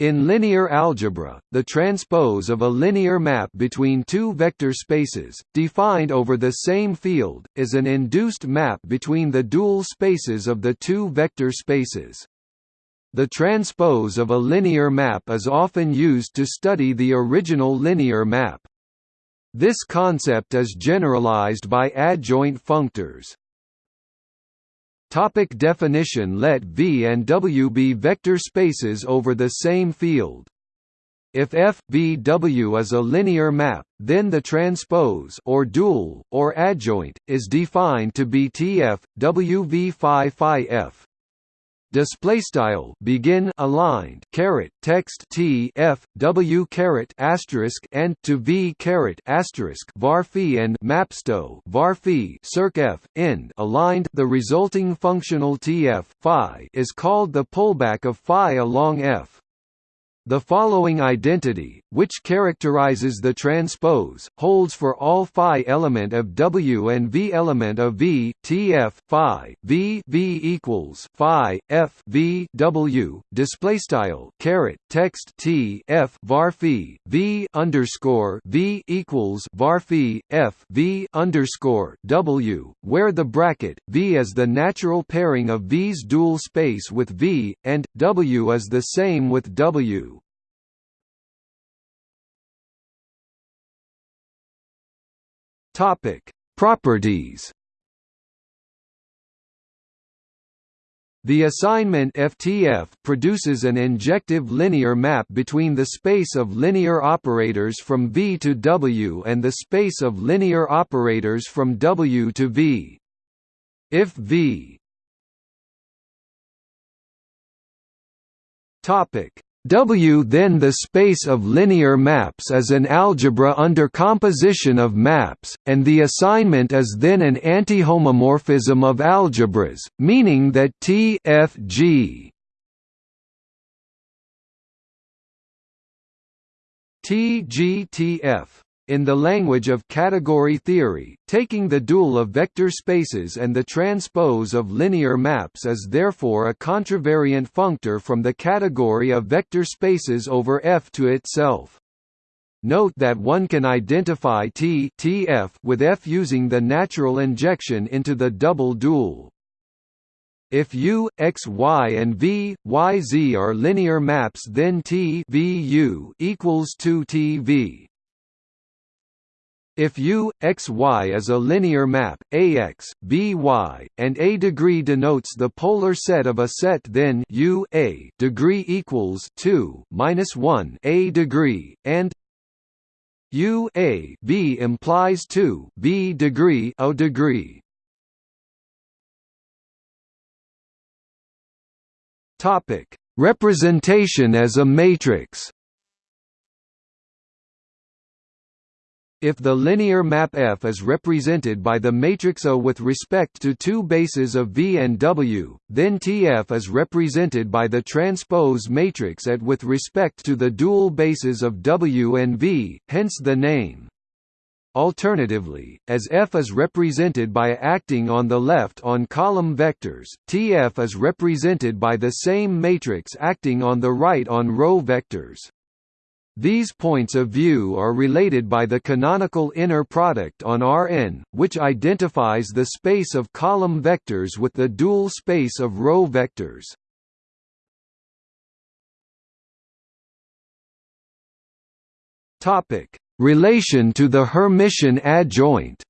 In linear algebra, the transpose of a linear map between two vector spaces, defined over the same field, is an induced map between the dual spaces of the two vector spaces. The transpose of a linear map is often used to study the original linear map. This concept is generalized by adjoint functors. Topic definition Let V and W be vector spaces over the same field. If F V W is a linear map, then the transpose or dual or adjoint is defined to be TF W V phi phi F display style begin aligned caret text t f w caret asterisk and to v caret asterisk var phi and mapsto var phi circ f end aligned. The resulting functional tf phi is called the pullback of phi along f the following identity, which characterizes the transpose, holds for all phi element of W and V element of V, Tf phi V V equals phi F V W display style caret text T F var phi V underscore V equals var phi F V underscore W, where the bracket V is the natural pairing of V's dual space with V, and W is the same with W. Topic: Properties. The assignment FTF produces an injective linear map between the space of linear operators from V to W and the space of linear operators from W to V. If V topic W then the space of linear maps is an algebra under composition of maps, and the assignment is then an antihomomorphism of algebras, meaning that T F G T G T F in the language of category theory, taking the dual of vector spaces and the transpose of linear maps is therefore a contravariant functor from the category of vector spaces over F to itself. Note that one can identify T TF with F using the natural injection into the double dual. If U, X, Y and V, Y, Z are linear maps then T V U equals 2 TV. If U, X, Y is a linear map, AX, BY, and A degree denotes the polar set of a set then U A degree equals 2 minus 1 A degree, and U A B implies 2 B degree O degree. Topic: Representation as a matrix. If the linear map F is represented by the matrix O with respect to two bases of V and W, then TF is represented by the transpose matrix at with respect to the dual bases of W and V, hence the name. Alternatively, as F is represented by acting on the left on column vectors, TF is represented by the same matrix acting on the right on row vectors. These points of view are related by the canonical inner product on Rn, which identifies the space of column vectors with the dual space of row vectors. Relation to the Hermitian adjoint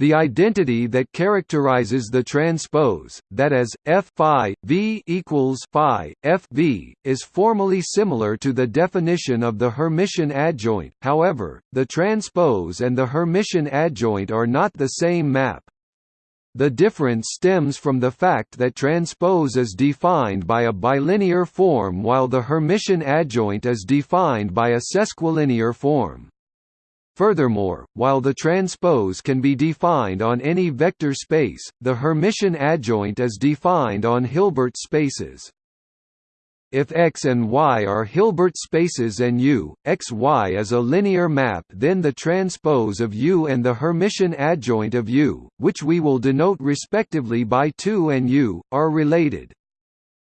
The identity that characterizes the transpose, that is, f phi v equals phi f v, is formally similar to the definition of the Hermitian adjoint. However, the transpose and the Hermitian adjoint are not the same map. The difference stems from the fact that transpose is defined by a bilinear form while the Hermitian adjoint is defined by a sesquilinear form. Furthermore, while the transpose can be defined on any vector space, the Hermitian adjoint is defined on Hilbert spaces. If X and Y are Hilbert spaces and U, X Y is a linear map then the transpose of U and the Hermitian adjoint of U, which we will denote respectively by 2 and U, are related.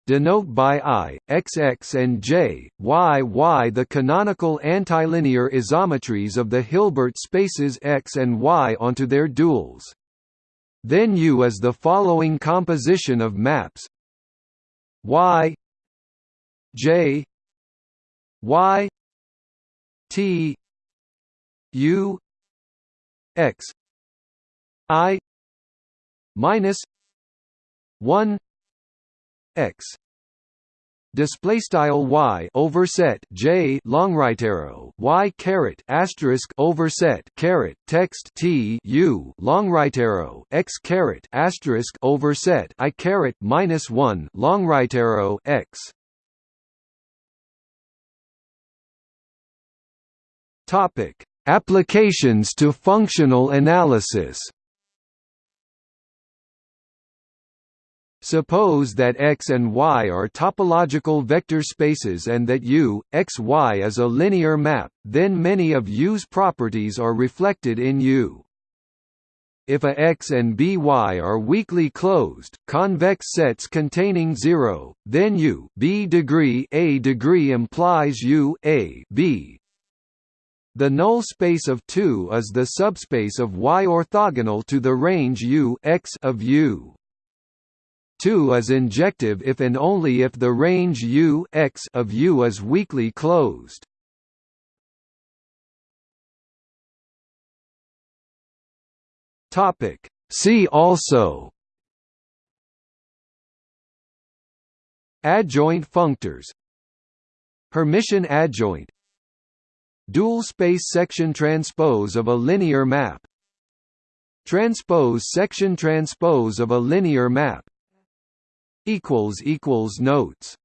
Denote by i, xx and j, y y the canonical antilinear isometries of the Hilbert spaces X and Y onto their duals. Then U is the following composition of maps Y J Y T U X I minus one X. Display style y overset j long right arrow y caret asterisk overset caret text t u long right arrow x caret asterisk overset i caret minus 1 long right arrow x. Topic. Applications to functional analysis Suppose that X and Y are topological vector spaces and that U, X, Y is a linear map, then many of U's properties are reflected in U. If a X and BY are weakly closed, convex sets containing 0, then U B degree A degree implies U A B. The null space of 2 is the subspace of Y orthogonal to the range U X of U. 2 is injective if and only if the range U X of U is weakly closed. Topic See also Adjoint functors Hermitian adjoint Dual space section transpose of a linear map Transpose section transpose of a linear map equals equals notes